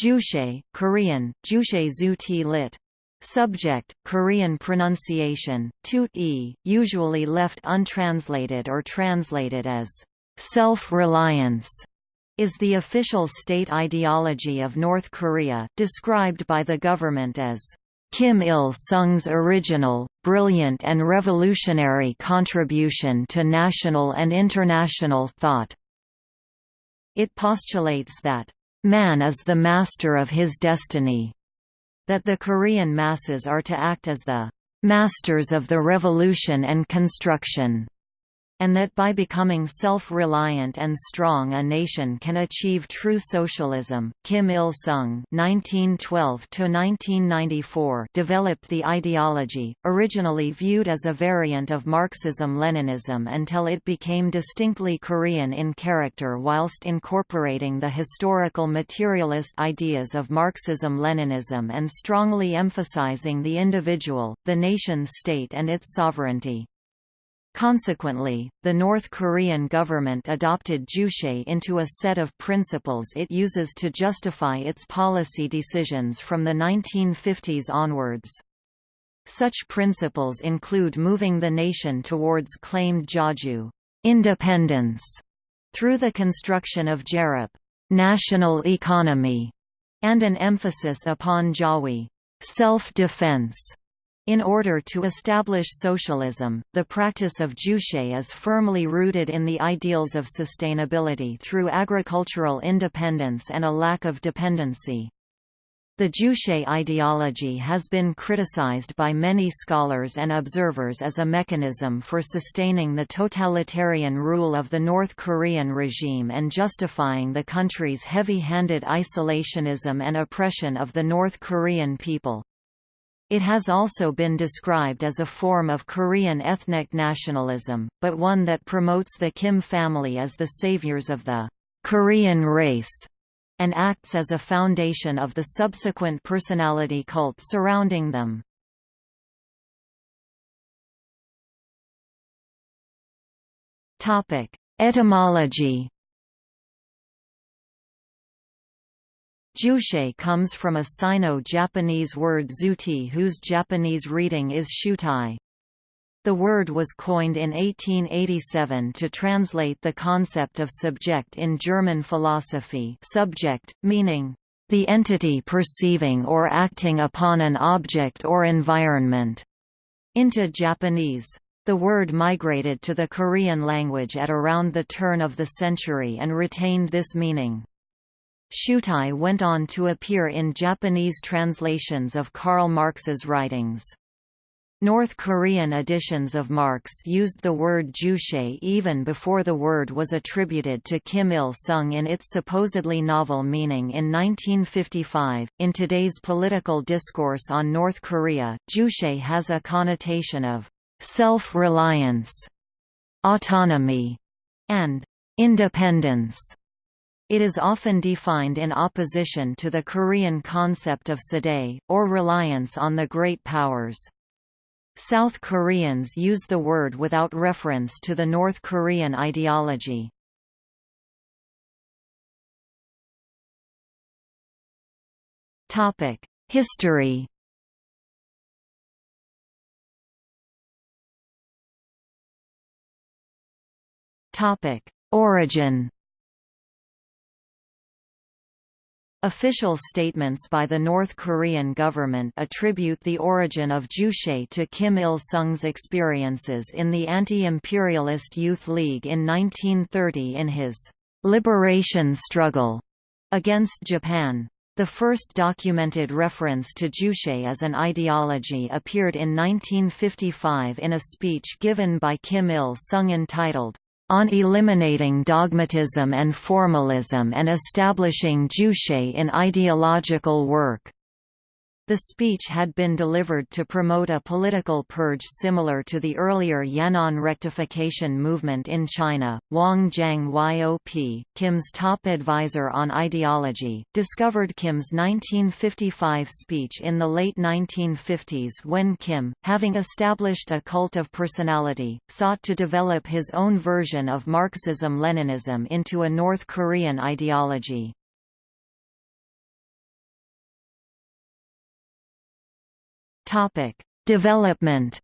Juche, Korean, Juche zu ti lit. Subject, Korean pronunciation, tut e, usually left untranslated or translated as self-reliance, is the official state ideology of North Korea, described by the government as Kim Il-sung's original, brilliant and revolutionary contribution to national and international thought. It postulates that, "...man is the master of his destiny", that the Korean masses are to act as the "...masters of the revolution and construction", and that by becoming self-reliant and strong a nation can achieve true socialism. Kim Il-sung (1912–1994) developed the ideology, originally viewed as a variant of Marxism-Leninism until it became distinctly Korean in character whilst incorporating the historical materialist ideas of Marxism-Leninism and strongly emphasizing the individual, the nation-state and its sovereignty. Consequently, the North Korean government adopted Juche into a set of principles it uses to justify its policy decisions from the 1950s onwards. Such principles include moving the nation towards claimed Jeonju independence through the construction of Jerap national economy, and an emphasis upon Jawi self-defense. In order to establish socialism, the practice of juche is firmly rooted in the ideals of sustainability through agricultural independence and a lack of dependency. The Juche ideology has been criticized by many scholars and observers as a mechanism for sustaining the totalitarian rule of the North Korean regime and justifying the country's heavy-handed isolationism and oppression of the North Korean people. It has also been described as a form of Korean ethnic nationalism, but one that promotes the Kim family as the saviors of the Korean race and acts as a foundation of the subsequent personality cult surrounding them. Etymology Juche comes from a Sino-Japanese word zuti whose Japanese reading is shutai. The word was coined in 1887 to translate the concept of subject in German philosophy subject, meaning, "...the entity perceiving or acting upon an object or environment", into Japanese. The word migrated to the Korean language at around the turn of the century and retained this meaning. Shutai went on to appear in Japanese translations of Karl Marx's writings. North Korean editions of Marx used the word juche even before the word was attributed to Kim Il sung in its supposedly novel meaning in 1955. In today's political discourse on North Korea, juche has a connotation of self reliance, autonomy, and independence. It is often defined in opposition to the Korean concept of sadae, or reliance on the great powers. South Koreans use the word without reference to the North Korean ideology. History Origin Official statements by the North Korean government attribute the origin of Juche to Kim Il-sung's experiences in the anti-imperialist Youth League in 1930 in his «liberation struggle» against Japan. The first documented reference to Juche as an ideology appeared in 1955 in a speech given by Kim Il-sung entitled, on eliminating dogmatism and formalism and establishing juche in ideological work. The speech had been delivered to promote a political purge similar to the earlier Yan'an rectification movement in China. Hwang Jang-yop, Kim's top advisor on ideology, discovered Kim's 1955 speech in the late 1950s when Kim, having established a cult of personality, sought to develop his own version of Marxism-Leninism into a North Korean ideology. Development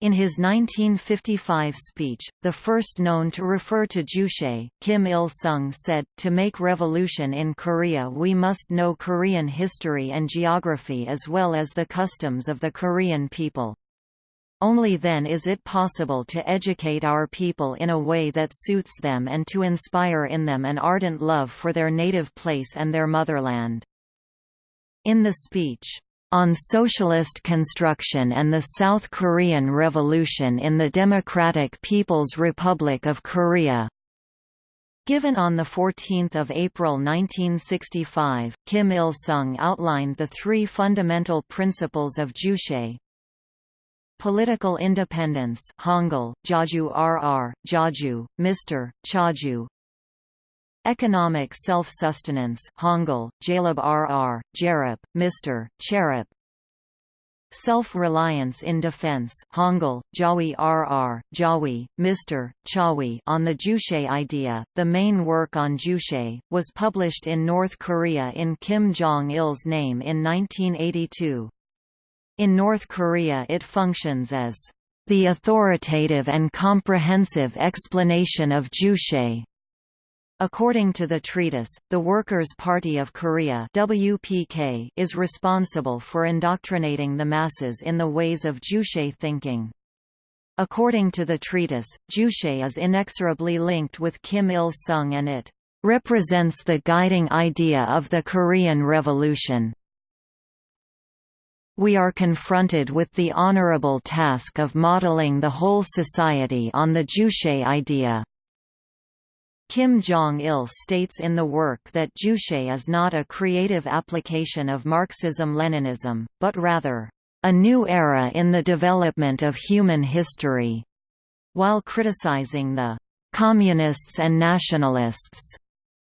In his 1955 speech, the first known to refer to Juche, Kim Il-sung said, to make revolution in Korea we must know Korean history and geography as well as the customs of the Korean people. Only then is it possible to educate our people in a way that suits them and to inspire in them an ardent love for their native place and their motherland. In the speech, on Socialist Construction and the South Korean Revolution in the Democratic People's Republic of Korea. Given on 14 April 1965, Kim Il-sung outlined the three fundamental principles of Juche, Political independence Hangul, Jaju RR, Jaju, Mr., Chaju Economic self-sustenance Hangul, Jalab RR, Jarab, Mr., Charab Self-reliance in defense Hangul, Jawi RR, Jawi, Mr., Chawi on the Juche idea, the main work on Juche, was published in North Korea in Kim Jong-il's name in 1982. In North Korea it functions as the authoritative and comprehensive explanation of Juche According to the treatise, the Workers' Party of Korea WPK is responsible for indoctrinating the masses in the ways of Juche thinking. According to the treatise, Juche is inexorably linked with Kim Il-sung and it represents the guiding idea of the Korean Revolution. We are confronted with the honorable task of modeling the whole society on the Juche idea. Kim Jong-il states in the work that Juche is not a creative application of Marxism-Leninism, but rather, "...a new era in the development of human history", while criticizing the "...communists and nationalists",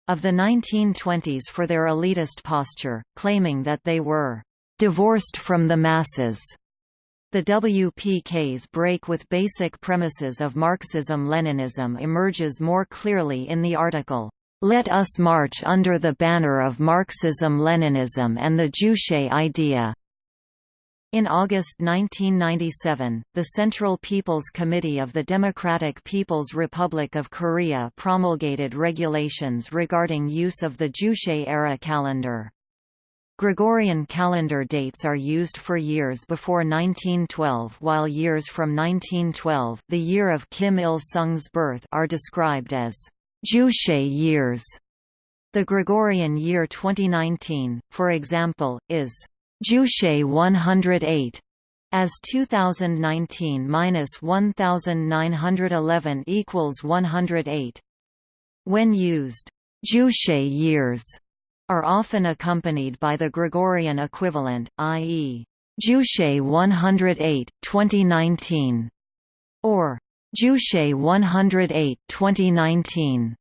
of the 1920s for their elitist posture, claiming that they were "...divorced from the masses." The WPK's break with basic premises of Marxism-Leninism emerges more clearly in the article, "'Let us march under the banner of Marxism-Leninism and the Juche idea' In August 1997, the Central People's Committee of the Democratic People's Republic of Korea promulgated regulations regarding use of the Juche-era calendar. Gregorian calendar dates are used for years before 1912 while years from 1912 the year of Kim Il-sung's birth are described as Juche years. The Gregorian year 2019, for example, is Juche 108, as 2019 minus 1911 equals 108. When used, Juche years are often accompanied by the Gregorian equivalent, i.e. Juche 108, 2019, or Juche 108, 2019.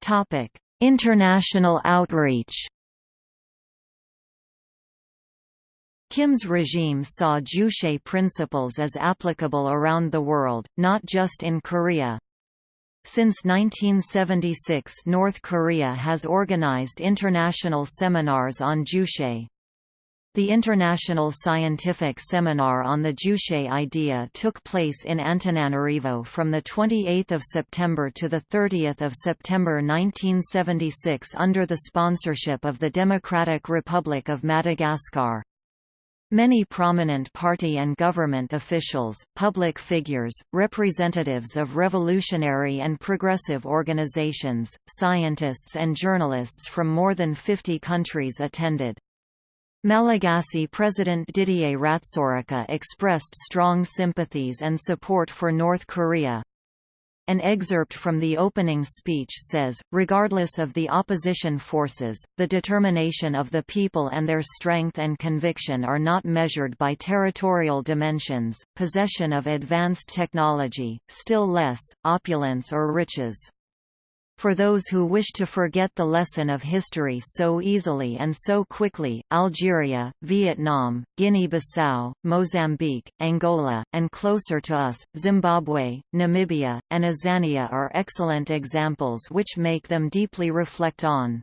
Topic: International outreach. Kim's regime saw Juche principles as applicable around the world, not just in Korea. Since 1976 North Korea has organized international seminars on Juche. The International Scientific Seminar on the Juche idea took place in Antananarivo from 28 September to 30 September 1976 under the sponsorship of the Democratic Republic of Madagascar. Many prominent party and government officials, public figures, representatives of revolutionary and progressive organizations, scientists and journalists from more than 50 countries attended. Malagasy President Didier Ratsiraka expressed strong sympathies and support for North Korea, an excerpt from the opening speech says, regardless of the opposition forces, the determination of the people and their strength and conviction are not measured by territorial dimensions, possession of advanced technology, still less, opulence or riches. For those who wish to forget the lesson of history so easily and so quickly, Algeria, Vietnam, Guinea-Bissau, Mozambique, Angola, and closer to us, Zimbabwe, Namibia, and Azania are excellent examples which make them deeply reflect on.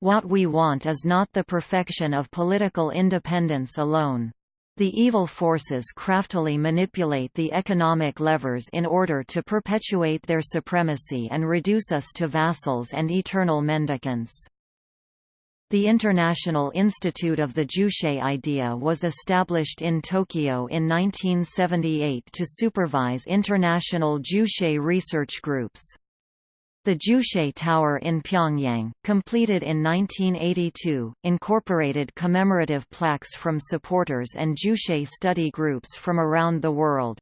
What we want is not the perfection of political independence alone. The evil forces craftily manipulate the economic levers in order to perpetuate their supremacy and reduce us to vassals and eternal mendicants. The International Institute of the Juche idea was established in Tokyo in 1978 to supervise international Juche research groups. The Juche Tower in Pyongyang, completed in 1982, incorporated commemorative plaques from supporters and Juche study groups from around the world.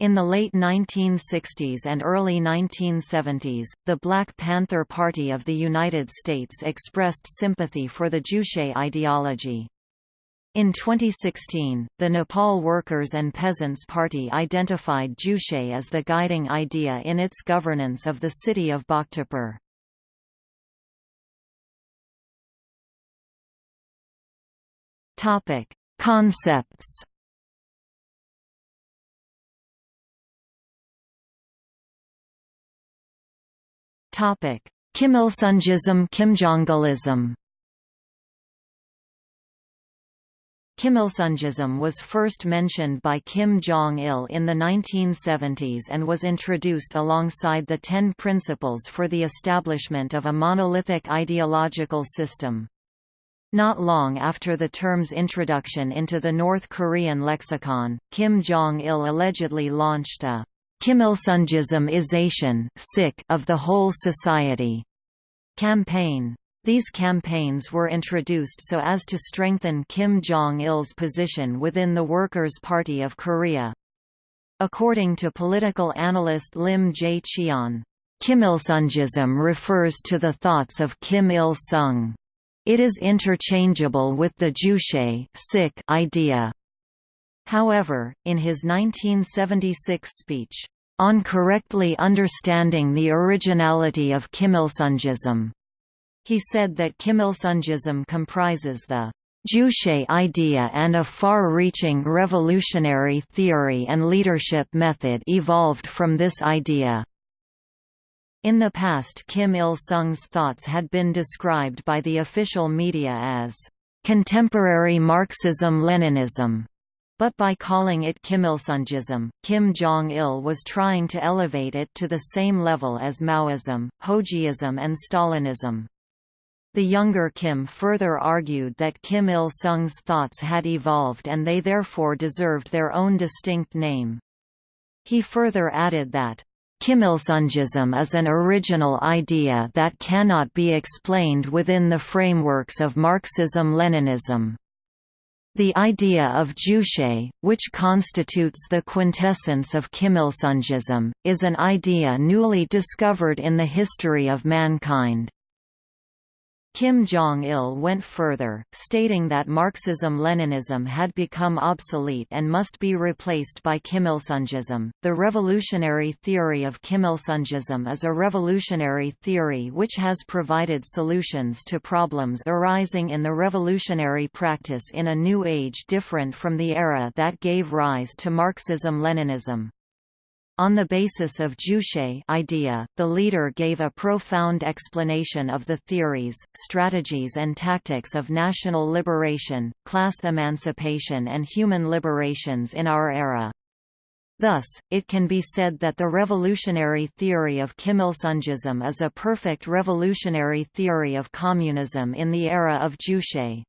In the late 1960s and early 1970s, the Black Panther Party of the United States expressed sympathy for the Juche ideology. In 2016, the Nepal Workers' and Peasants' Party identified Juche as the guiding idea in its governance of the city of Bhaktapur. Topic: Concepts. Topic: Kimilsungism Kimjongilism Kimilsungism was first mentioned by Kim Jong-il in the 1970s and was introduced alongside the Ten Principles for the establishment of a monolithic ideological system. Not long after the term's introduction into the North Korean lexicon, Kim Jong-il allegedly launched a Kimilsungism-ization of the whole society campaign. These campaigns were introduced so as to strengthen Kim Jong-il's position within the Workers' Party of Korea. According to political analyst Lim Jae-cheon, Kimilsungism refers to the thoughts of Kim Il-sung. It is interchangeable with the Juche idea. However, in his 1976 speech, On Correctly Understanding the Originality of Kimilsungism, he said that Kimilsungism comprises the Juche idea and a far-reaching revolutionary theory and leadership method evolved from this idea. In the past Kim Il-sung's thoughts had been described by the official media as contemporary Marxism-Leninism, but by calling it Kim Il-sungism, Kim Jong-il was trying to elevate it to the same level as Maoism, Hojiism and Stalinism. The younger Kim further argued that Kim Il-sung's thoughts had evolved and they therefore deserved their own distinct name. He further added that, Kim Il-sungism is an original idea that cannot be explained within the frameworks of Marxism-Leninism. The idea of Juche, which constitutes the quintessence of Kim Il-sungism, is an idea newly discovered in the history of mankind. Kim Jong-il went further, stating that Marxism-Leninism had become obsolete and must be replaced by Kimilsungism. The revolutionary theory of Kimilsungism is a revolutionary theory which has provided solutions to problems arising in the revolutionary practice in a new age different from the era that gave rise to Marxism-Leninism. On the basis of Juche idea, the leader gave a profound explanation of the theories, strategies and tactics of national liberation, class emancipation and human liberations in our era. Thus, it can be said that the revolutionary theory of Kimilsungism is a perfect revolutionary theory of communism in the era of Juche.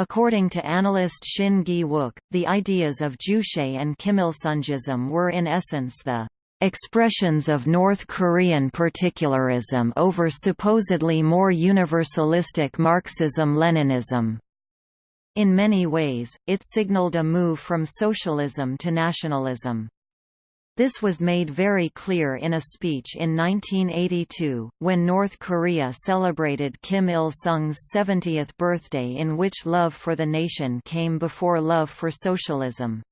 According to analyst Shin Gi-wook, the ideas of Juche and Kimilsungism were in essence the expressions of North Korean particularism over supposedly more universalistic Marxism-Leninism. In many ways, it signaled a move from socialism to nationalism. This was made very clear in a speech in 1982, when North Korea celebrated Kim Il-sung's 70th birthday in which love for the nation came before love for socialism.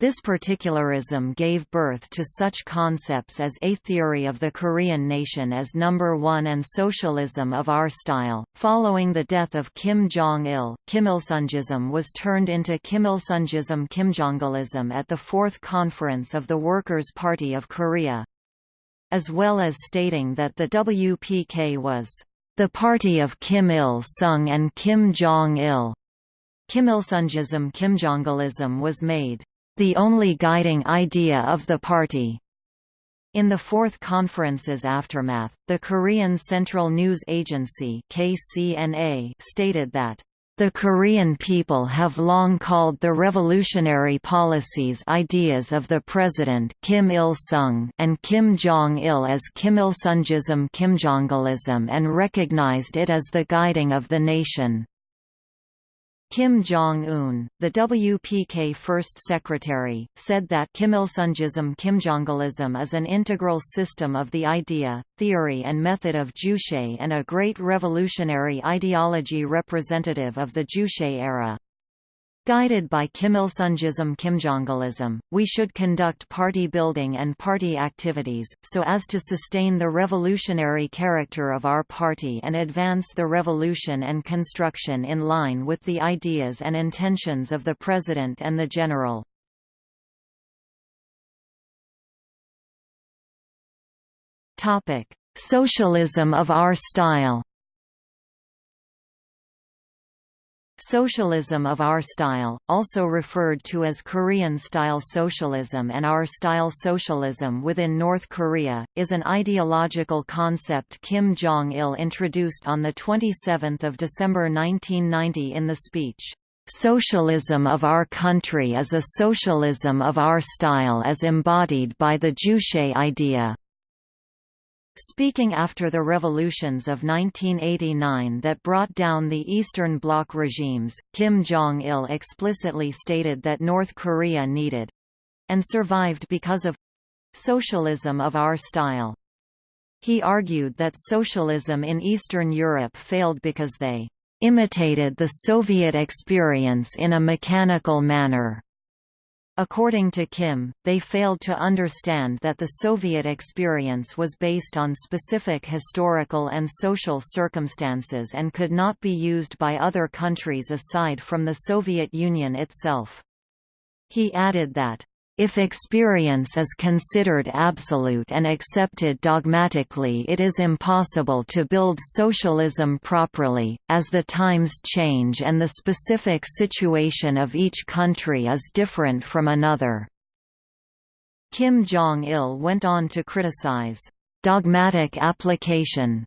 This particularism gave birth to such concepts as a theory of the Korean nation as number one and socialism of our style. Following the death of Kim Jong-il, Kimilsungism was turned into Kimilsungism Kimjongilism at the Fourth Conference of the Workers' Party of Korea. As well as stating that the WPK was the party of Kim Il-sung and Kim Jong-il. Kimilsungism Kimjongilism was made the only guiding idea of the party. In the Fourth Conference's aftermath, the Korean Central News Agency KCNA stated that the Korean people have long called the revolutionary policies ideas of the President Kim Il-sung and Kim Jong-il as Kimilsungism Kimjongilism and recognized it as the guiding of the nation. Kim Jong-un, the WPK first secretary, said that Kimilsungism Kimjongilism is an integral system of the idea, theory and method of Juche and a great revolutionary ideology representative of the Juche era. Guided by Kim Il Kimilsungism Kimjongilism, we should conduct party building and party activities, so as to sustain the revolutionary character of our party and advance the revolution and construction in line with the ideas and intentions of the President and the General. Socialism of our style Socialism of our style, also referred to as Korean-style socialism and our-style socialism within North Korea, is an ideological concept Kim Jong-il introduced on 27 December 1990 in the speech, "'Socialism of our country is a socialism of our style as embodied by the Juche idea' Speaking after the revolutions of 1989 that brought down the Eastern Bloc regimes, Kim Jong-il explicitly stated that North Korea needed—and survived because of—socialism of our style. He argued that socialism in Eastern Europe failed because they imitated the Soviet experience in a mechanical manner. According to Kim, they failed to understand that the Soviet experience was based on specific historical and social circumstances and could not be used by other countries aside from the Soviet Union itself. He added that, if experience is considered absolute and accepted dogmatically it is impossible to build socialism properly, as the times change and the specific situation of each country is different from another. Kim Jong-il went on to criticize, "...dogmatic application,"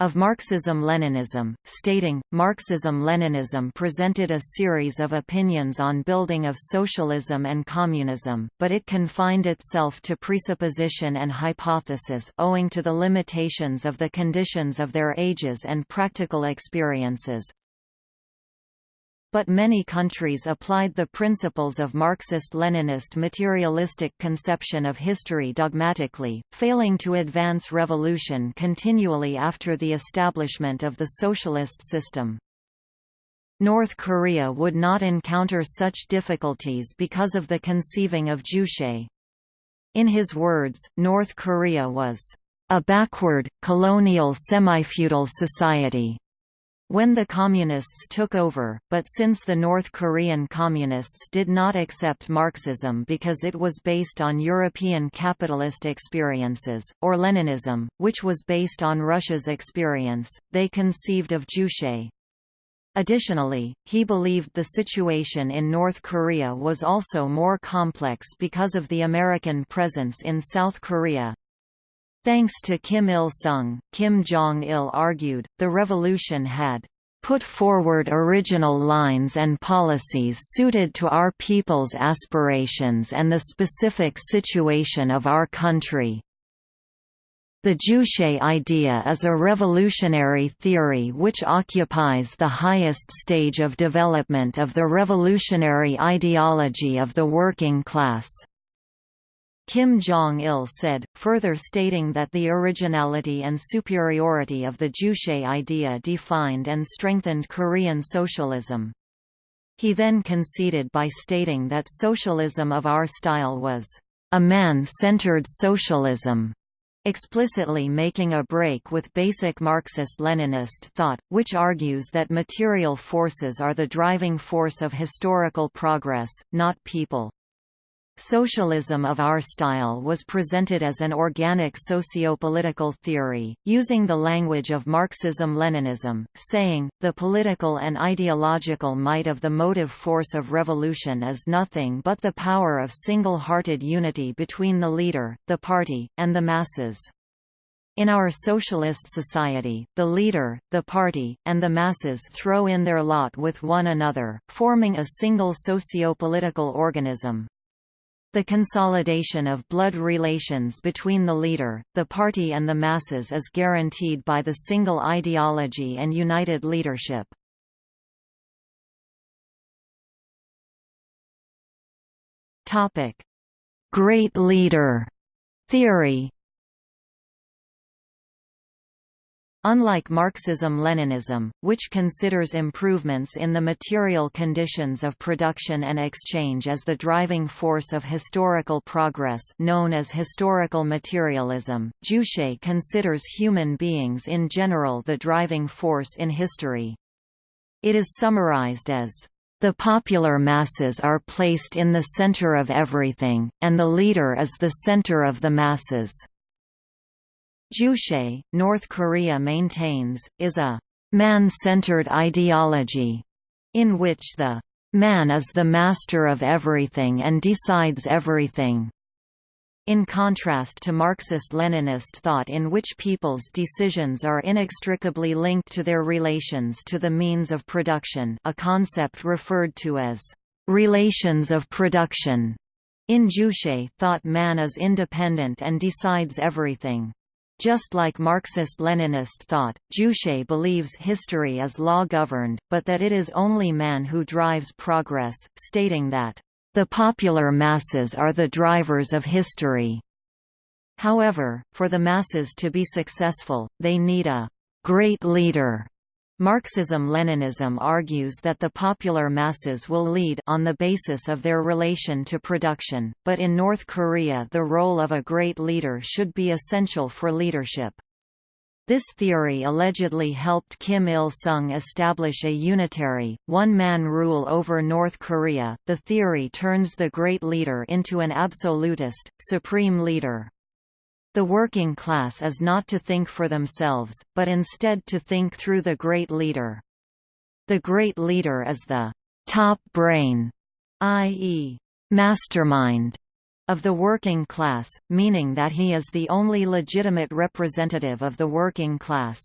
of Marxism-Leninism, stating, Marxism-Leninism presented a series of opinions on building of socialism and communism, but it confined itself to presupposition and hypothesis owing to the limitations of the conditions of their ages and practical experiences, but many countries applied the principles of Marxist-Leninist materialistic conception of history dogmatically, failing to advance revolution continually after the establishment of the socialist system. North Korea would not encounter such difficulties because of the conceiving of Juche. In his words, North Korea was a backward, colonial semi-feudal society when the Communists took over, but since the North Korean Communists did not accept Marxism because it was based on European capitalist experiences, or Leninism, which was based on Russia's experience, they conceived of Juche. Additionally, he believed the situation in North Korea was also more complex because of the American presence in South Korea, Thanks to Kim Il-sung, Kim Jong-il argued, the revolution had put forward original lines and policies suited to our people's aspirations and the specific situation of our country. The Juche idea is a revolutionary theory which occupies the highest stage of development of the revolutionary ideology of the working class. Kim Jong-il said, further stating that the originality and superiority of the Juche idea defined and strengthened Korean socialism. He then conceded by stating that socialism of our style was a man-centered socialism, explicitly making a break with basic Marxist-Leninist thought, which argues that material forces are the driving force of historical progress, not people. Socialism of our style was presented as an organic socio-political theory, using the language of Marxism-Leninism, saying, the political and ideological might of the motive force of revolution is nothing but the power of single-hearted unity between the leader, the party, and the masses. In our socialist society, the leader, the party, and the masses throw in their lot with one another, forming a single socio-political organism. The consolidation of blood relations between the leader, the party and the masses is guaranteed by the single ideology and united leadership. Great leader theory Unlike Marxism-Leninism, which considers improvements in the material conditions of production and exchange as the driving force of historical progress known as historical materialism, Juche considers human beings in general the driving force in history. It is summarized as, "...the popular masses are placed in the center of everything, and the leader is the center of the masses." Juche, North Korea maintains, is a man-centered ideology, in which the man is the master of everything and decides everything. In contrast to Marxist-Leninist thought in which people's decisions are inextricably linked to their relations to the means of production a concept referred to as relations of production. In Juche thought man is independent and decides everything. Just like Marxist-Leninist thought, Juche believes history is law-governed, but that it is only man who drives progress, stating that, "...the popular masses are the drivers of history." However, for the masses to be successful, they need a «great leader» Marxism-Leninism argues that the popular masses will lead on the basis of their relation to production, but in North Korea the role of a great leader should be essential for leadership. This theory allegedly helped Kim Il-sung establish a unitary, one-man rule over North Korea. The theory turns the great leader into an absolutist, supreme leader. The working class is not to think for themselves, but instead to think through the great leader. The great leader is the top brain, i.e., mastermind, of the working class, meaning that he is the only legitimate representative of the working class.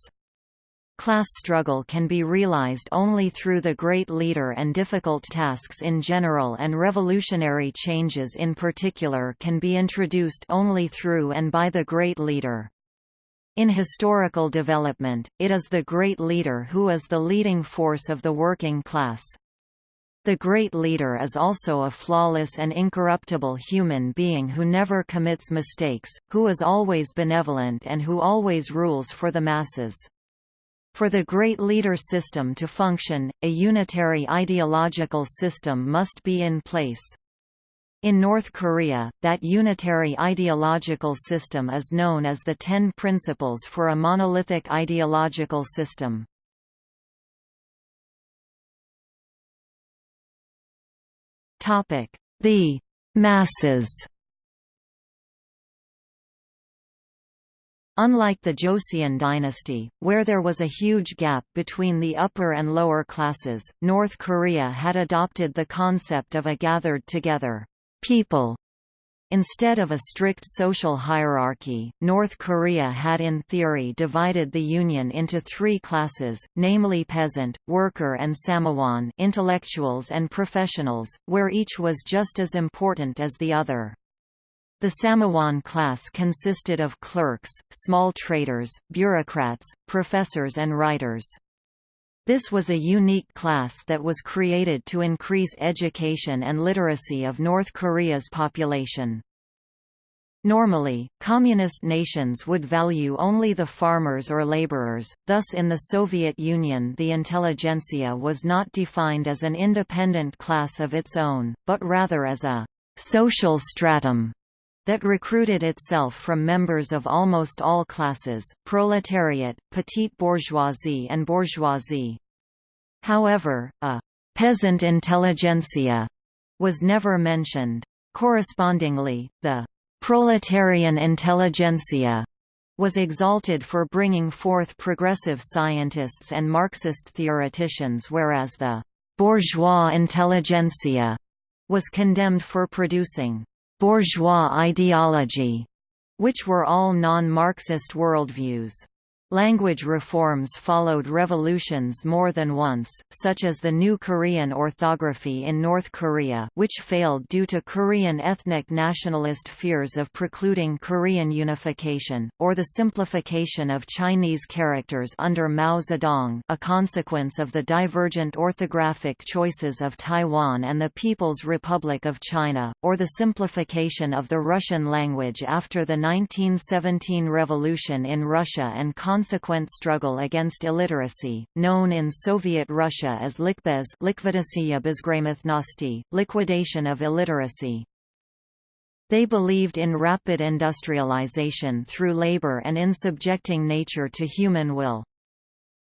Class struggle can be realized only through the great leader and difficult tasks in general and revolutionary changes in particular can be introduced only through and by the great leader. In historical development, it is the great leader who is the leading force of the working class. The great leader is also a flawless and incorruptible human being who never commits mistakes, who is always benevolent and who always rules for the masses. For the great leader system to function, a unitary ideological system must be in place. In North Korea, that unitary ideological system is known as the Ten Principles for a Monolithic Ideological System. The masses Unlike the Joseon dynasty, where there was a huge gap between the upper and lower classes, North Korea had adopted the concept of a gathered-together people. Instead of a strict social hierarchy, North Korea had in theory divided the Union into three classes, namely peasant, worker and samuwan intellectuals and professionals, where each was just as important as the other. The Samuwan class consisted of clerks, small traders, bureaucrats, professors and writers. This was a unique class that was created to increase education and literacy of North Korea's population. Normally, communist nations would value only the farmers or laborers, thus in the Soviet Union the intelligentsia was not defined as an independent class of its own, but rather as a «social stratum» that recruited itself from members of almost all classes, proletariat, petite bourgeoisie and bourgeoisie. However, a «peasant intelligentsia» was never mentioned. Correspondingly, the proletarian intelligentsia was exalted for bringing forth progressive scientists and Marxist theoreticians whereas the bourgeois intelligentsia was condemned for producing bourgeois ideology, which were all non-Marxist worldviews. Language reforms followed revolutions more than once, such as the New Korean orthography in North Korea which failed due to Korean ethnic nationalist fears of precluding Korean unification, or the simplification of Chinese characters under Mao Zedong a consequence of the divergent orthographic choices of Taiwan and the People's Republic of China, or the simplification of the Russian language after the 1917 revolution in Russia and consequent struggle against illiteracy, known in Soviet Russia as Likbez liquidation of illiteracy. They believed in rapid industrialization through labor and in subjecting nature to human will.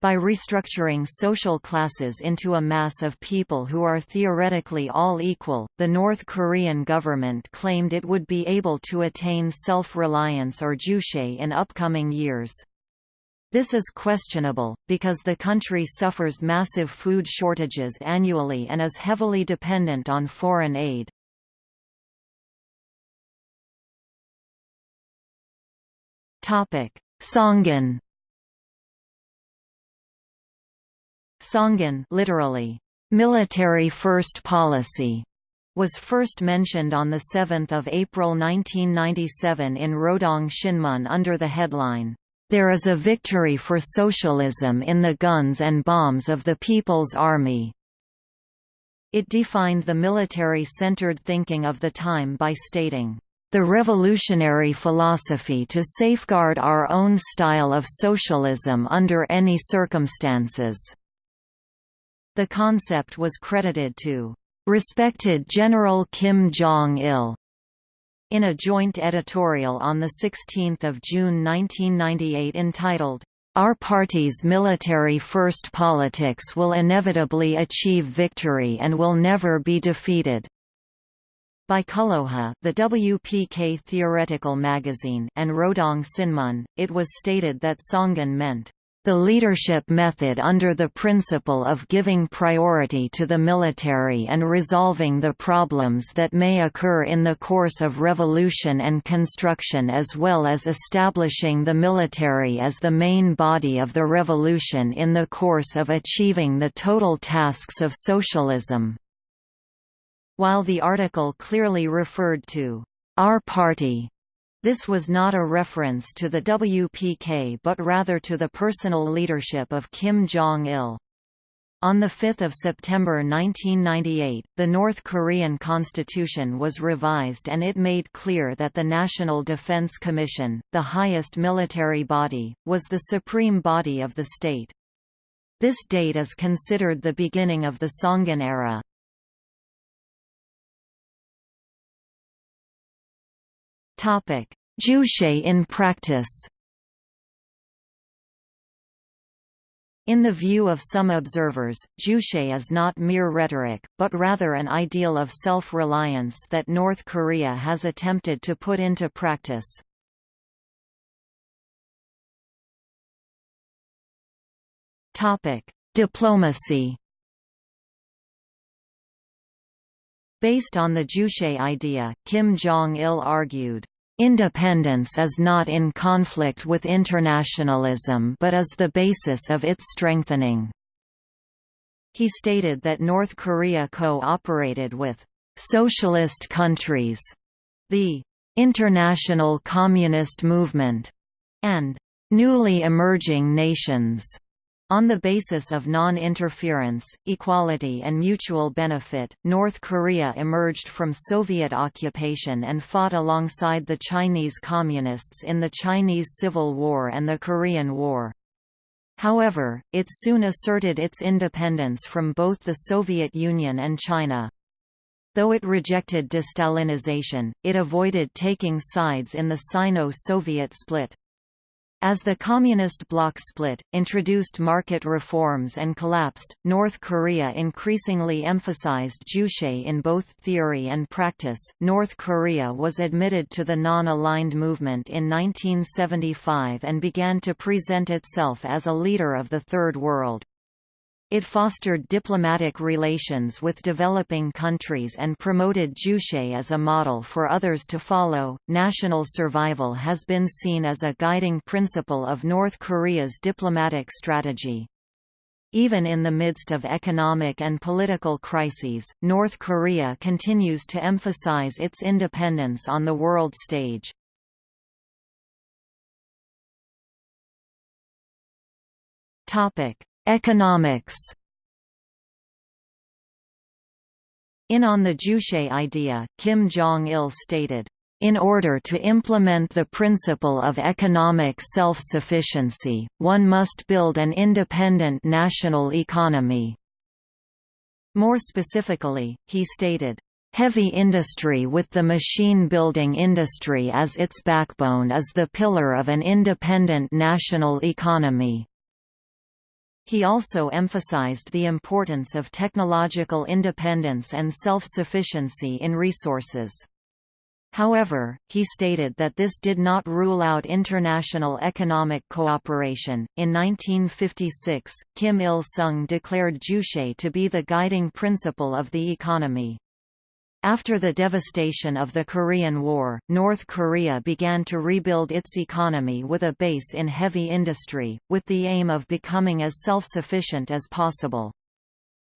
By restructuring social classes into a mass of people who are theoretically all equal, the North Korean government claimed it would be able to attain self-reliance or juche in upcoming years. This is questionable, because the country suffers massive food shortages annually and is heavily dependent on foreign aid. Songun Songun literally, military first policy, was first mentioned on 7 April 1997 in Rodong Shinmun under the headline, there is a victory for socialism in the guns and bombs of the People's Army. It defined the military-centered thinking of the time by stating, the revolutionary philosophy to safeguard our own style of socialism under any circumstances." The concept was credited to, "...respected General Kim Jong-il." In a joint editorial on 16 June 1998 entitled, our party's military-first politics will inevitably achieve victory and will never be defeated. By Kulloja the WPK theoretical magazine and Rodong Sinmun, it was stated that Songun meant, the leadership method under the principle of giving priority to the military and resolving the problems that may occur in the course of revolution and construction as well as establishing the military as the main body of the revolution in the course of achieving the total tasks of socialism. While the article clearly referred to our party this was not a reference to the WPK but rather to the personal leadership of Kim Jong-il. On 5 September 1998, the North Korean constitution was revised and it made clear that the National Defense Commission, the highest military body, was the supreme body of the state. This date is considered the beginning of the Songun era. Juche in practice. In the view of some observers, Juche is not mere rhetoric, but rather an ideal of self-reliance that North Korea has attempted to put into practice. Diplomacy Based on the Juche idea, Kim Jong-il argued, Independence is not in conflict with internationalism but is the basis of its strengthening. He stated that North Korea co-operated with «socialist countries», the «international communist movement» and «newly emerging nations» On the basis of non-interference, equality and mutual benefit, North Korea emerged from Soviet occupation and fought alongside the Chinese Communists in the Chinese Civil War and the Korean War. However, it soon asserted its independence from both the Soviet Union and China. Though it rejected de-Stalinization, it avoided taking sides in the Sino-Soviet split. As the Communist bloc split, introduced market reforms and collapsed, North Korea increasingly emphasized Juche in both theory and practice. North Korea was admitted to the non-aligned movement in 1975 and began to present itself as a leader of the Third World. It fostered diplomatic relations with developing countries and promoted Juche as a model for others to follow. National survival has been seen as a guiding principle of North Korea's diplomatic strategy. Even in the midst of economic and political crises, North Korea continues to emphasize its independence on the world stage. Topic: Economics In On the Juche idea, Kim Jong-il stated, in order to implement the principle of economic self-sufficiency, one must build an independent national economy." More specifically, he stated, Heavy industry with the machine-building industry as its backbone is the pillar of an independent national economy. He also emphasized the importance of technological independence and self-sufficiency in resources. However, he stated that this did not rule out international economic cooperation. In 1956, Kim Il sung declared Juche to be the guiding principle of the economy. After the devastation of the Korean War, North Korea began to rebuild its economy with a base in heavy industry, with the aim of becoming as self-sufficient as possible.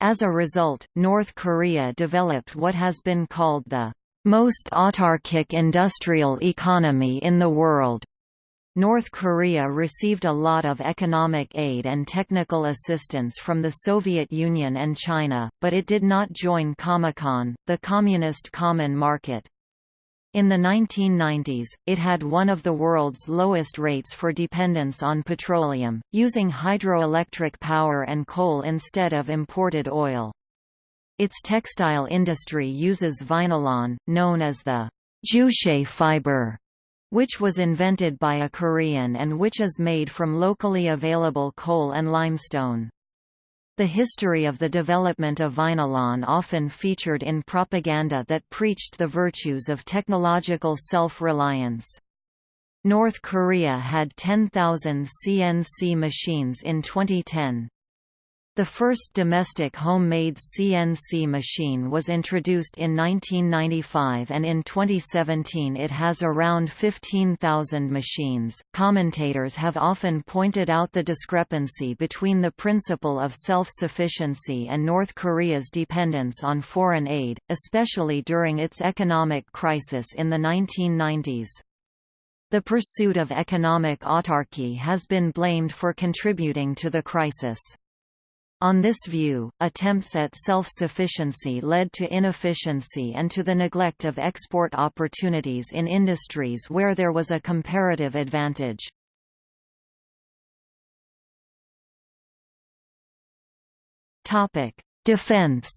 As a result, North Korea developed what has been called the most autarkic industrial economy in the world. North Korea received a lot of economic aid and technical assistance from the Soviet Union and China, but it did not join Comecon, the Communist Common Market. In the 1990s, it had one of the world's lowest rates for dependence on petroleum, using hydroelectric power and coal instead of imported oil. Its textile industry uses vinylon, known as the Juche fiber, which was invented by a Korean and which is made from locally available coal and limestone. The history of the development of vinylon often featured in propaganda that preached the virtues of technological self-reliance. North Korea had 10,000 CNC machines in 2010. The first domestic homemade CNC machine was introduced in 1995 and in 2017 it has around 15,000 machines. Commentators have often pointed out the discrepancy between the principle of self-sufficiency and North Korea's dependence on foreign aid, especially during its economic crisis in the 1990s. The pursuit of economic autarky has been blamed for contributing to the crisis. On this view, attempts at self-sufficiency led to inefficiency and to the neglect of export opportunities in industries where there was a comparative advantage. Defense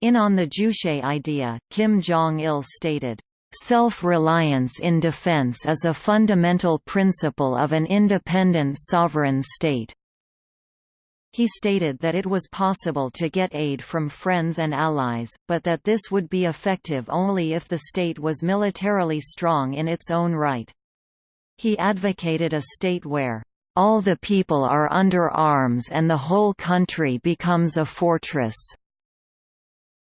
In On the Juche idea, Kim Jong-il stated, Self-reliance in defense is a fundamental principle of an independent sovereign state. He stated that it was possible to get aid from friends and allies, but that this would be effective only if the state was militarily strong in its own right. He advocated a state where, "...all the people are under arms and the whole country becomes a fortress."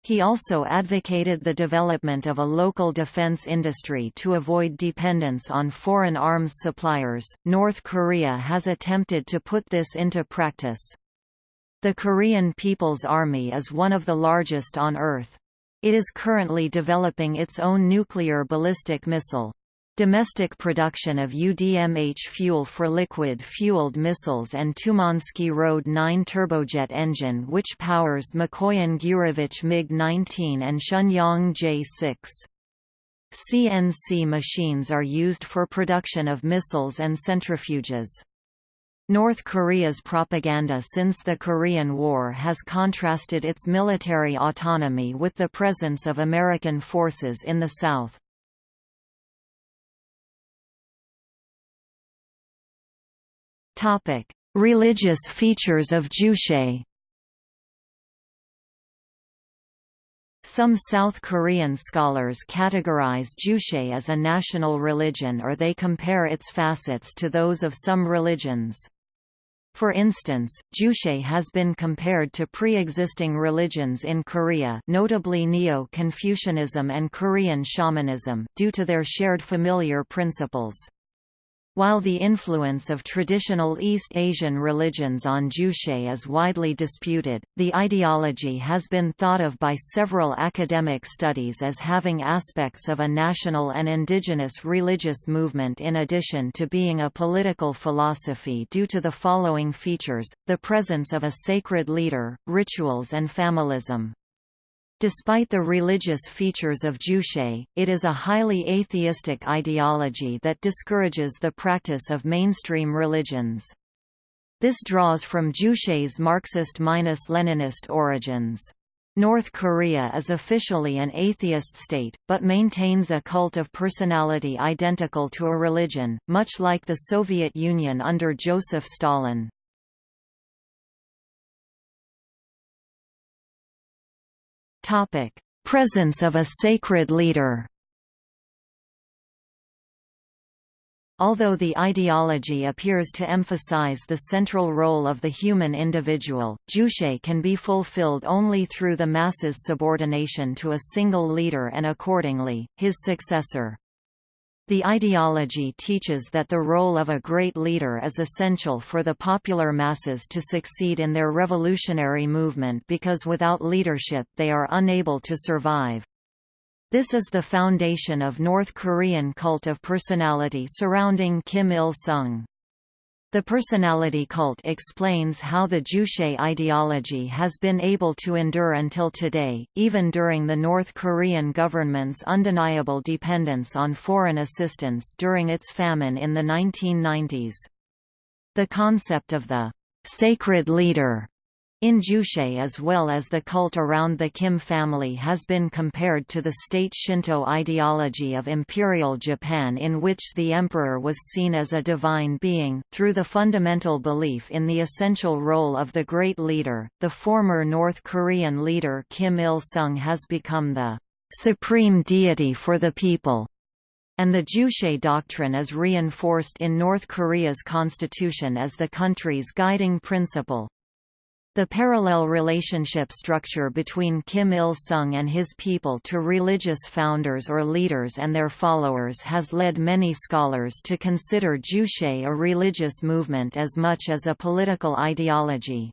He also advocated the development of a local defense industry to avoid dependence on foreign arms suppliers. North Korea has attempted to put this into practice. The Korean People's Army is one of the largest on Earth. It is currently developing its own nuclear ballistic missile. Domestic production of UDMH fuel for liquid-fueled missiles and Tumansky RD-9 turbojet engine which powers Mikoyan Gurevich MiG-19 and Shenyang J-6. CNC machines are used for production of missiles and centrifuges. North Korea's propaganda since the Korean War has contrasted its military autonomy with the presence of American forces in the South. Topic: Religious features of Juche. Some South Korean scholars categorize Juche as a national religion or they compare its facets to those of some religions. For instance, Juche has been compared to pre-existing religions in Korea notably Neo-Confucianism and Korean shamanism, due to their shared familiar principles. While the influence of traditional East Asian religions on Juche is widely disputed, the ideology has been thought of by several academic studies as having aspects of a national and indigenous religious movement in addition to being a political philosophy due to the following features, the presence of a sacred leader, rituals and familism. Despite the religious features of Juche, it is a highly atheistic ideology that discourages the practice of mainstream religions. This draws from Juche's Marxist-Leninist origins. North Korea is officially an atheist state, but maintains a cult of personality identical to a religion, much like the Soviet Union under Joseph Stalin. Topic: Presence of a sacred leader. Although the ideology appears to emphasize the central role of the human individual, Juche can be fulfilled only through the masses' subordination to a single leader and accordingly, his successor. The ideology teaches that the role of a great leader is essential for the popular masses to succeed in their revolutionary movement because without leadership they are unable to survive. This is the foundation of North Korean cult of personality surrounding Kim Il-sung. The personality cult explains how the Juche ideology has been able to endure until today, even during the North Korean government's undeniable dependence on foreign assistance during its famine in the 1990s. The concept of the sacred leader in Juche as well as the cult around the Kim family has been compared to the state Shinto ideology of Imperial Japan in which the emperor was seen as a divine being, through the fundamental belief in the essential role of the great leader. The former North Korean leader Kim Il-sung has become the supreme deity for the people and the Juche doctrine is reinforced in North Korea's constitution as the country's guiding principle. The parallel relationship structure between Kim Il-sung and his people to religious founders or leaders and their followers has led many scholars to consider Juche a religious movement as much as a political ideology.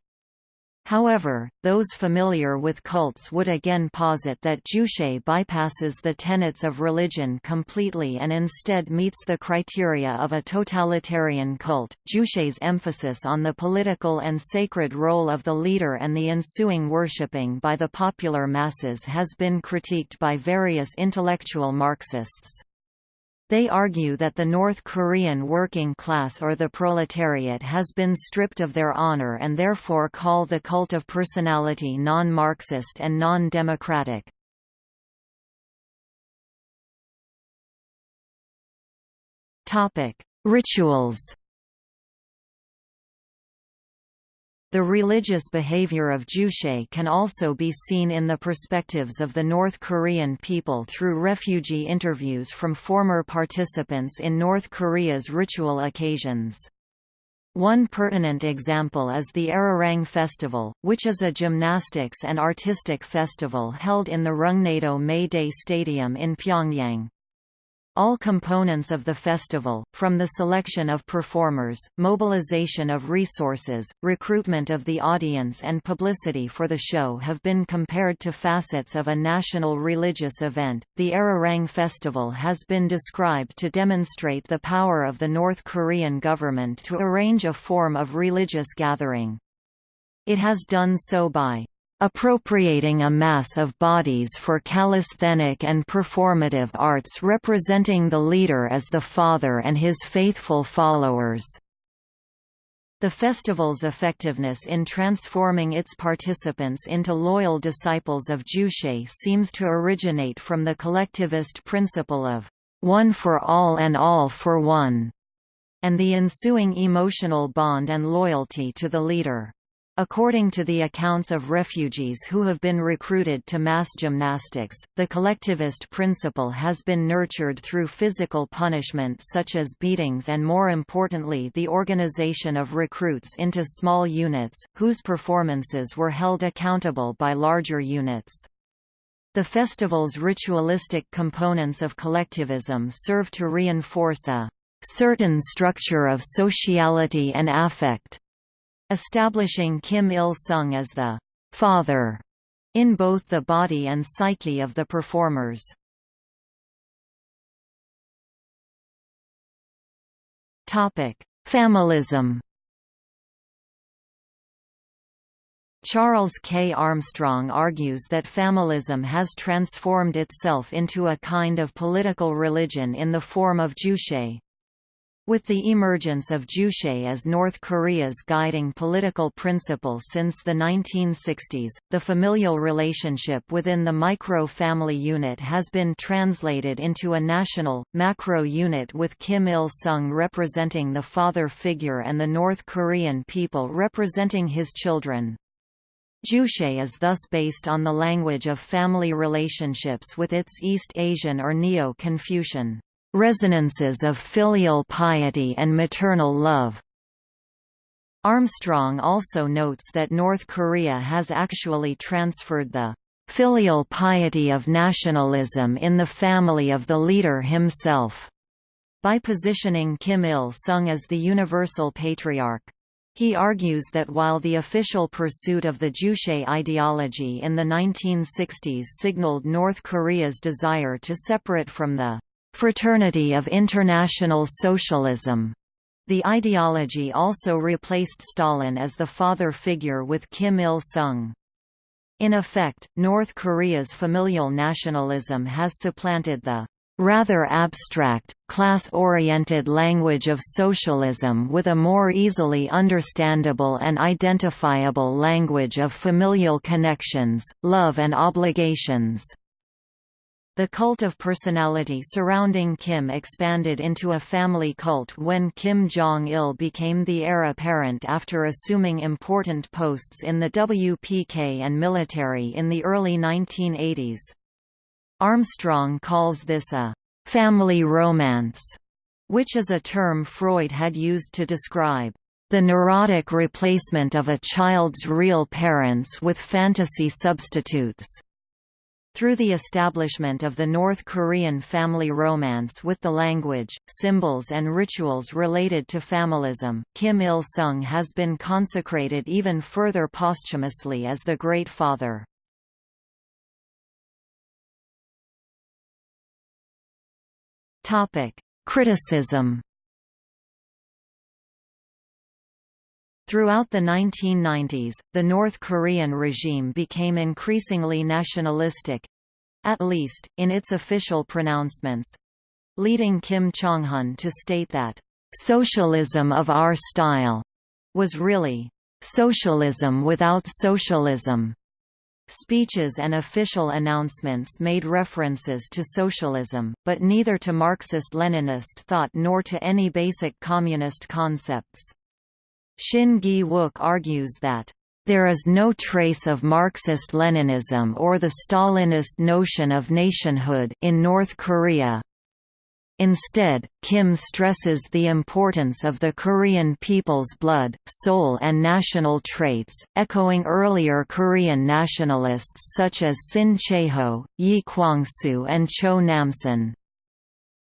However, those familiar with cults would again posit that Juche bypasses the tenets of religion completely and instead meets the criteria of a totalitarian cult. Juche's emphasis on the political and sacred role of the leader and the ensuing worshipping by the popular masses has been critiqued by various intellectual Marxists. They argue that the North Korean working class or the proletariat has been stripped of their honor and therefore call the cult of personality non-Marxist and non-democratic. Rituals The religious behavior of Juche can also be seen in the perspectives of the North Korean people through refugee interviews from former participants in North Korea's ritual occasions. One pertinent example is the Arirang Festival, which is a gymnastics and artistic festival held in the Rungnado May Day Stadium in Pyongyang. All components of the festival, from the selection of performers, mobilization of resources, recruitment of the audience and publicity for the show have been compared to facets of a national religious event. The Arirang Festival has been described to demonstrate the power of the North Korean government to arrange a form of religious gathering. It has done so by appropriating a mass of bodies for calisthenic and performative arts representing the leader as the father and his faithful followers. The festival's effectiveness in transforming its participants into loyal disciples of Juche seems to originate from the collectivist principle of one for all and all for one, and the ensuing emotional bond and loyalty to the leader. According to the accounts of refugees who have been recruited to mass gymnastics, the collectivist principle has been nurtured through physical punishment such as beatings and more importantly the organization of recruits into small units, whose performances were held accountable by larger units. The festival's ritualistic components of collectivism serve to reinforce a certain structure of sociality and affect establishing Kim Il-sung as the «father» in both the body and psyche of the performers. Familism Charles K. Armstrong argues that familism has transformed itself into a kind of political religion in the form of Juche. With the emergence of Juche as North Korea's guiding political principle since the 1960s, the familial relationship within the micro-family unit has been translated into a national, macro unit with Kim Il-sung representing the father figure and the North Korean people representing his children. Juche is thus based on the language of family relationships with its East Asian or Neo-Confucian resonances of filial piety and maternal love. Armstrong also notes that North Korea has actually transferred the filial piety of nationalism in the family of the leader himself, by positioning Kim Il-sung as the universal patriarch. He argues that while the official pursuit of the Juche ideology in the 1960s signaled North Korea's desire to separate from the Fraternity of International Socialism. The ideology also replaced Stalin as the father figure with Kim Il-sung. In effect, North Korea's familial nationalism has supplanted the rather abstract, class-oriented language of socialism with a more easily understandable and identifiable language of familial connections, love and obligations. The cult of personality surrounding Kim expanded into a family cult when Kim Jong-il became the heir apparent after assuming important posts in the WPK and military in the early 1980s. Armstrong calls this a «family romance», which is a term Freud had used to describe the neurotic replacement of a child's real parents with fantasy substitutes. Through the establishment of the North Korean family romance with the language, symbols and rituals related to familism, Kim Il-sung has been consecrated even further posthumously as the Great Father. Criticism Throughout the 1990s, the North Korean regime became increasingly nationalistic—at least, in its official pronouncements—leading Kim Jong-un to state that, "...socialism of our style," was really, "...socialism without socialism." Speeches and official announcements made references to socialism, but neither to Marxist-Leninist thought nor to any basic communist concepts. Shin Gi-wook argues that there is no trace of Marxist-Leninism or the Stalinist notion of nationhood in North Korea. Instead, Kim stresses the importance of the Korean people's blood, soul and national traits, echoing earlier Korean nationalists such as Sin Chae-ho, Yi Kwang-soo and Cho Nam-son.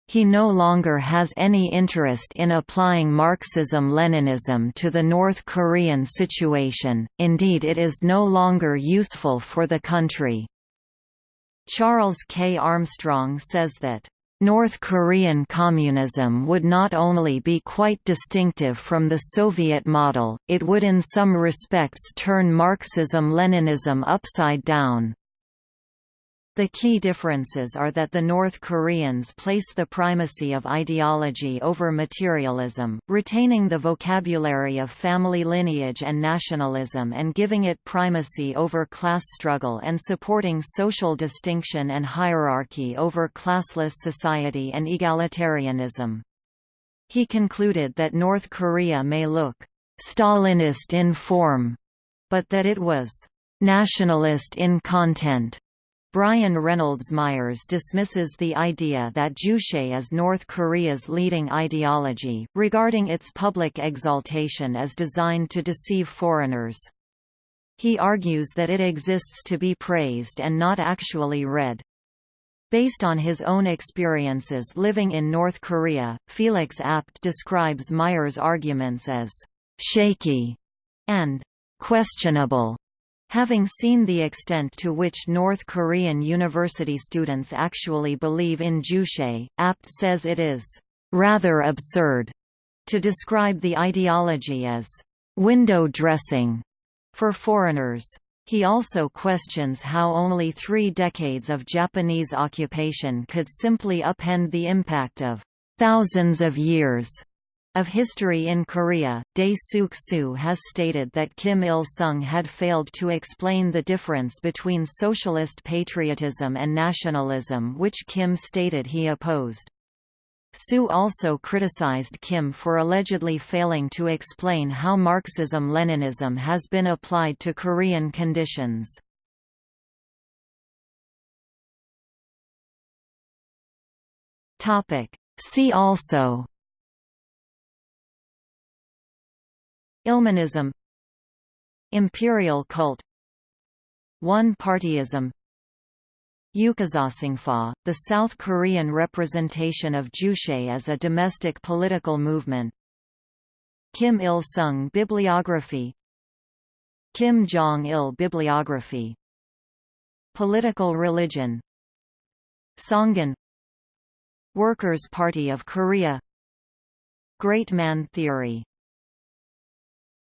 He no longer has any interest in applying Marxism-Leninism to the North Korean situation, indeed it is no longer useful for the country. Charles K. Armstrong says that North Korean communism would not only be quite distinctive from the Soviet model, it would in some respects turn Marxism-Leninism upside down. The key differences are that the North Koreans place the primacy of ideology over materialism, retaining the vocabulary of family lineage and nationalism and giving it primacy over class struggle and supporting social distinction and hierarchy over classless society and egalitarianism. He concluded that North Korea may look «Stalinist in form», but that it was «nationalist in content». Brian Reynolds Myers dismisses the idea that Juche is North Korea's leading ideology, regarding its public exaltation as designed to deceive foreigners. He argues that it exists to be praised and not actually read. Based on his own experiences living in North Korea, Felix Abt describes Myers' arguments as «shaky» and «questionable» Having seen the extent to which North Korean university students actually believe in Juche, Abt says it is rather absurd to describe the ideology as window dressing for foreigners. He also questions how only three decades of Japanese occupation could simply upend the impact of thousands of years of history in Korea, Dae-Sook Suh has stated that Kim Il-sung had failed to explain the difference between socialist patriotism and nationalism which Kim stated he opposed. Suh also criticized Kim for allegedly failing to explain how Marxism-Leninism has been applied to Korean conditions. See also Ilminism. Imperial cult. One-partyism Ukazasingfa, the South Korean representation of Juche as a domestic political movement. Kim Il-sung bibliography. Kim Jong-il bibliography. Political religion. Songun Workers' Party of Korea. Great Man theory